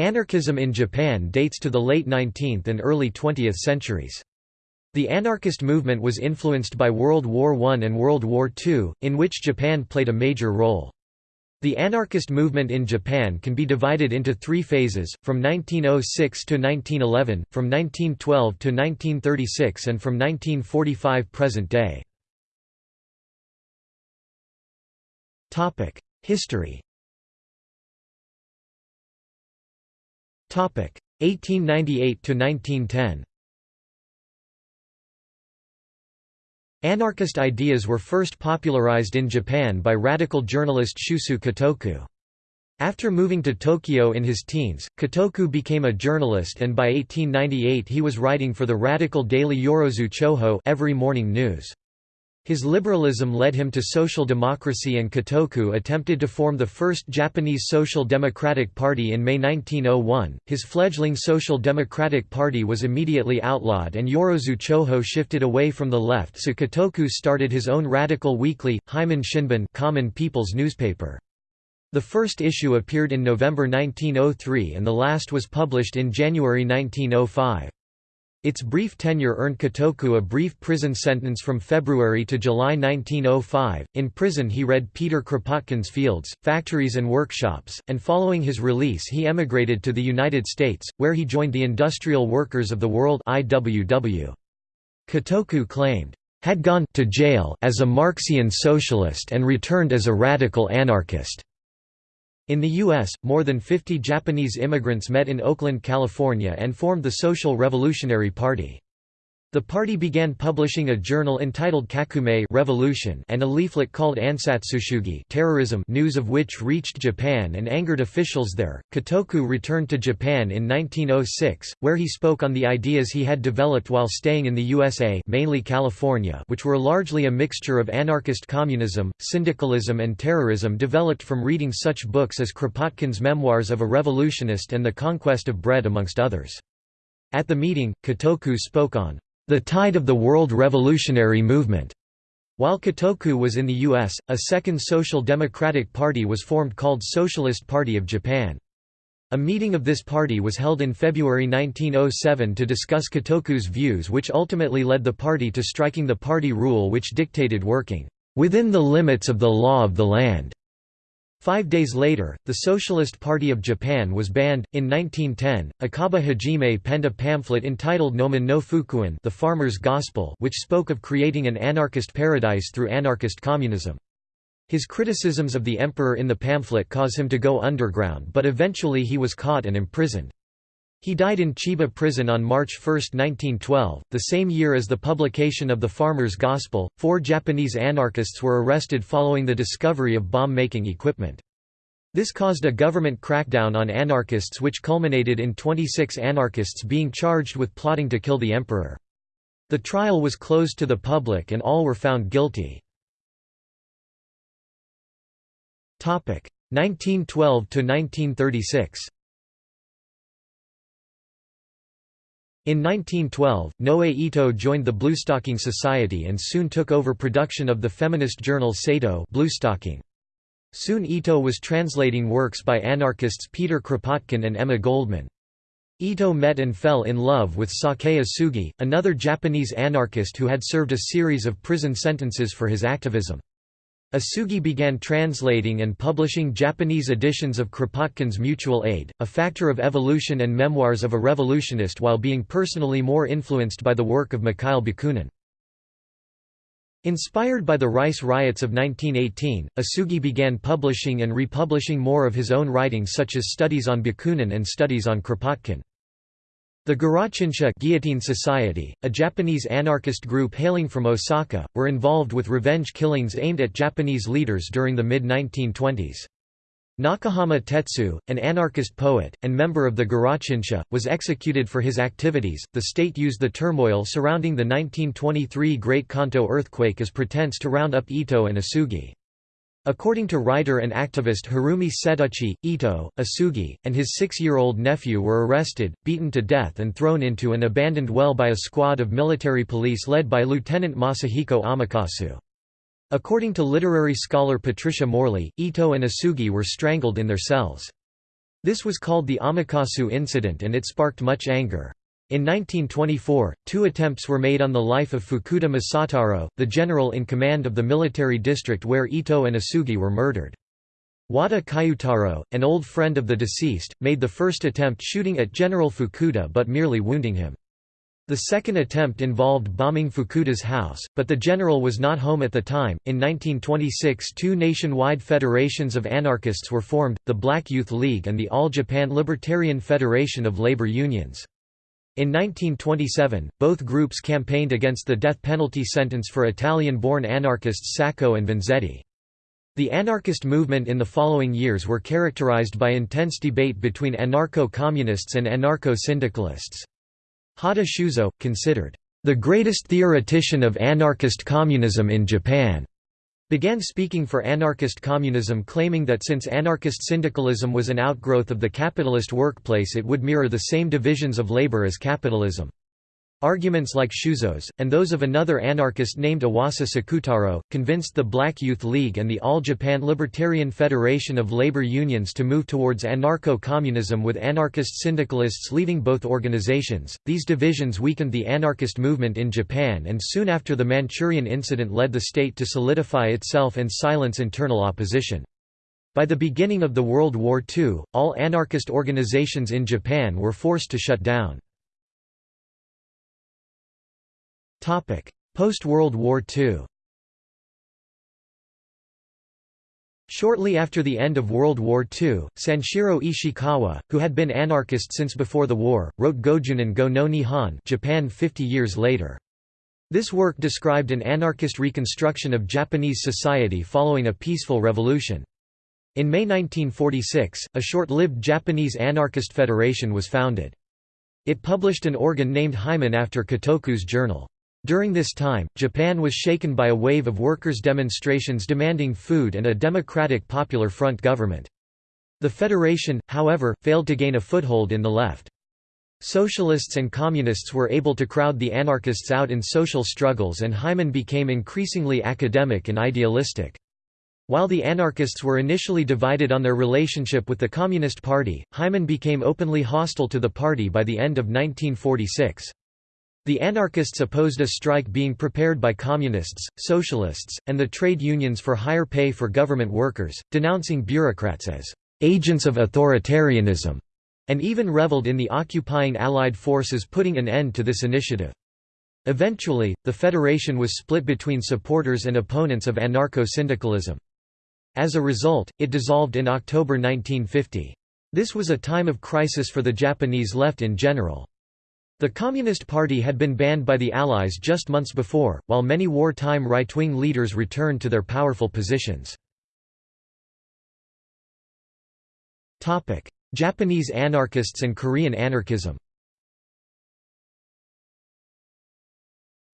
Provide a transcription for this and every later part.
Anarchism in Japan dates to the late 19th and early 20th centuries. The anarchist movement was influenced by World War I and World War II, in which Japan played a major role. The anarchist movement in Japan can be divided into three phases, from 1906 to 1911, from 1912 to 1936 and from 1945 present day. History 1898 to 1910 Anarchist ideas were first popularized in Japan by radical journalist Shusui Kotoku. After moving to Tokyo in his teens, Kotoku became a journalist and by 1898 he was writing for the radical daily Yorozu Choho every morning news. His liberalism led him to social democracy and Kotoku attempted to form the first Japanese Social Democratic Party in May 1901. His fledgling Social Democratic Party was immediately outlawed and Yorozu Choho shifted away from the left so Kotoku started his own radical weekly, Heimin Shinbun common people's newspaper. The first issue appeared in November 1903 and the last was published in January 1905. Its brief tenure earned Kotoku a brief prison sentence from February to July 1905. In prison, he read Peter Kropotkin's Fields, Factories and Workshops, and following his release, he emigrated to the United States, where he joined the Industrial Workers of the World. IWW. Kotoku claimed, had gone to jail as a Marxian socialist and returned as a radical anarchist. In the U.S., more than 50 Japanese immigrants met in Oakland, California and formed the Social Revolutionary Party. The party began publishing a journal entitled Kakumei Revolution and a leaflet called Ansatsushugi Terrorism news of which reached Japan and angered officials there. Kotoku returned to Japan in 1906, where he spoke on the ideas he had developed while staying in the USA mainly California which were largely a mixture of anarchist communism, syndicalism and terrorism developed from reading such books as Kropotkin's Memoirs of a Revolutionist and The Conquest of Bread amongst others. At the meeting, Kotoku spoke on the tide of the world revolutionary movement. While Kotoku was in the U.S., a second Social Democratic Party was formed called Socialist Party of Japan. A meeting of this party was held in February 1907 to discuss Kotoku's views which ultimately led the party to striking the party rule which dictated working within the limits of the law of the land. Five days later, the Socialist Party of Japan was banned. In 1910, Akaba Hajime penned a pamphlet entitled Nomin no Fukuin The Farmer's Gospel which spoke of creating an anarchist paradise through anarchist communism. His criticisms of the emperor in the pamphlet cause him to go underground but eventually he was caught and imprisoned. He died in Chiba prison on March 1, 1912, the same year as the publication of The Farmer's Gospel. Four Japanese anarchists were arrested following the discovery of bomb making equipment. This caused a government crackdown on anarchists, which culminated in 26 anarchists being charged with plotting to kill the emperor. The trial was closed to the public and all were found guilty. 1912 to 1936 In 1912, Noe Ito joined the Bluestocking Society and soon took over production of the feminist journal Seito Bluestocking. Soon Ito was translating works by anarchists Peter Kropotkin and Emma Goldman. Ito met and fell in love with Sakae Osugi, another Japanese anarchist who had served a series of prison sentences for his activism. Osugi began translating and publishing Japanese editions of Kropotkin's Mutual Aid, A Factor of Evolution and Memoirs of a Revolutionist while being personally more influenced by the work of Mikhail Bakunin. Inspired by the rice riots of 1918, Osugi began publishing and republishing more of his own writings such as Studies on Bakunin and Studies on Kropotkin. The Girochinsha Guillotine Society, a Japanese anarchist group hailing from Osaka, were involved with revenge killings aimed at Japanese leaders during the mid-1920s. Nakahama Tetsu, an anarchist poet, and member of the Girochinsha, was executed for his activities. The state used the turmoil surrounding the 1923 Great Kanto earthquake as pretense to round up Ito and Osugi. According to writer and activist Harumi Setouchi, Ito, Osugi, and his six-year-old nephew were arrested, beaten to death and thrown into an abandoned well by a squad of military police led by Lieutenant Masahiko Amakasu. According to literary scholar Patricia Morley, Ito and Osugi were strangled in their cells. This was called the Amakasu incident and it sparked much anger. In 1924, two attempts were made on the life of Fukuda Masataro, the general in command of the military district where Ito and Osugi were murdered. Wada Kyutaro, an old friend of the deceased, made the first attempt shooting at General Fukuda but merely wounding him. The second attempt involved bombing Fukuda's house, but the general was not home at the time. In 1926, two nationwide federations of anarchists were formed the Black Youth League and the All Japan Libertarian Federation of Labor Unions. In 1927, both groups campaigned against the death penalty sentence for Italian born anarchists Sacco and Vanzetti. The anarchist movement in the following years were characterized by intense debate between anarcho-communists and anarcho-syndicalists. Hatta Shuzo, considered the greatest theoretician of anarchist communism in Japan, began speaking for anarchist communism claiming that since anarchist syndicalism was an outgrowth of the capitalist workplace it would mirror the same divisions of labor as capitalism. Arguments like Shuzo's, and those of another anarchist named Iwasa Sakutaro, convinced the Black Youth League and the All Japan Libertarian Federation of Labor Unions to move towards anarcho-communism with anarchist syndicalists leaving both organizations. These divisions weakened the anarchist movement in Japan and soon after the Manchurian incident led the state to solidify itself and silence internal opposition. By the beginning of the World War II, all anarchist organizations in Japan were forced to shut down. Post-World War II Shortly after the end of World War II, Sanshiro Ishikawa, who had been anarchist since before the war, wrote Gojunen go no Nihon Japan 50 years later. This work described an anarchist reconstruction of Japanese society following a peaceful revolution. In May 1946, a short-lived Japanese anarchist federation was founded. It published an organ named Heimin after Kotoku's journal. During this time, Japan was shaken by a wave of workers' demonstrations demanding food and a democratic Popular Front government. The federation, however, failed to gain a foothold in the left. Socialists and communists were able to crowd the anarchists out in social struggles and Heimin became increasingly academic and idealistic. While the anarchists were initially divided on their relationship with the Communist Party, Heimin became openly hostile to the party by the end of 1946. The anarchists opposed a strike being prepared by communists, socialists, and the trade unions for higher pay for government workers, denouncing bureaucrats as agents of authoritarianism, and even reveled in the occupying Allied forces putting an end to this initiative. Eventually, the federation was split between supporters and opponents of anarcho-syndicalism. As a result, it dissolved in October 1950. This was a time of crisis for the Japanese left in general. The Communist Party had been banned by the Allies just months before, while many wartime right-wing leaders returned to their powerful positions. Japanese anarchists and Korean anarchism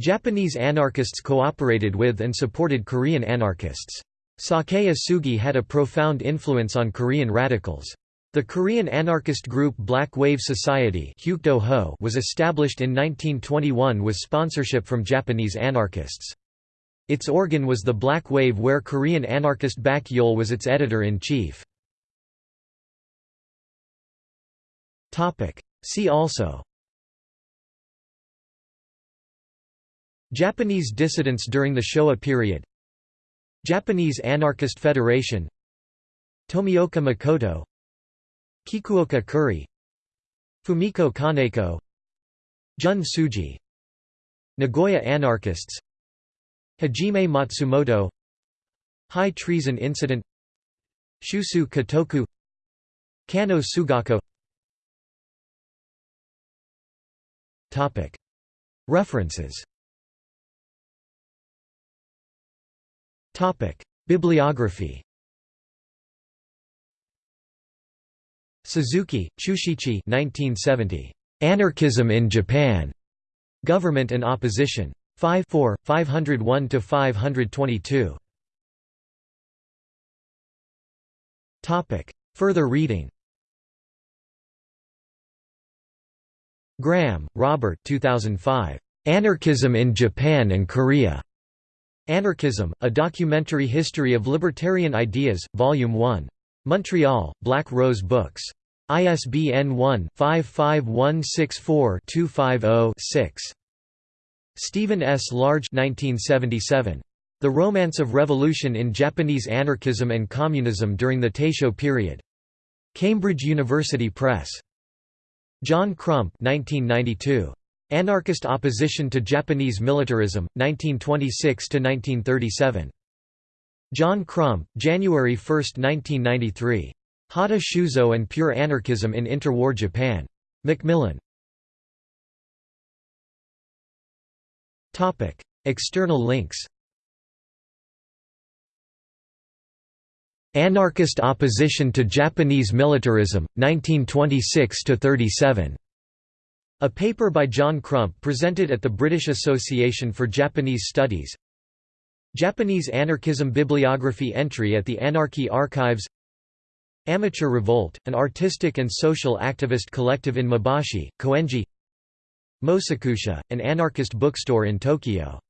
Japanese anarchists cooperated with and supported Korean anarchists. Sakae Osugi had a profound influence on Korean radicals. The Korean anarchist group Black Wave Society was established in 1921 with sponsorship from Japanese anarchists. Its organ was the Black Wave where Korean anarchist Bak Yeol was its editor-in-chief. See also. Japanese dissidents during the Showa period. Japanese Anarchist Federation. Tomioka Makoto Kikuoka Kuri Fumiko Kaneko Jun Tsuji Nagoya anarchists Hajime Matsumoto High treason incident Shusui Kotoku Kanno Sugako. References. Bibliography Suzuki, Chushichi 1970. Anarchism in Japan. Government and Opposition. 5 4, 501–522. Topic. Further reading Graham, Robert 2005. Anarchism in Japan and Korea. Anarchism, A Documentary History of Libertarian Ideas, Volume 1. Montreal, Black Rose Books. ISBN 1-55164-250-6. Stephen S. Large 1977. The Romance of Revolution in Japanese Anarchism and Communism during the Taisho Period. Cambridge University Press. John Crump 1992. Anarchist Opposition to Japanese Militarism, 1926–1937. John Crump, January 1, 1993. Hatta Shuzo and Pure Anarchism in Interwar Japan. Macmillan. External links Anarchist Opposition to Japanese Militarism, 1926–37. A paper by John Crump presented at the British Association for Japanese Studies Japanese Anarchism Bibliography entry at the Anarchy Archives Amateur Revolt, an artistic and social activist collective in Mabashi, Koenji Mosakusha, an anarchist bookstore in Tokyo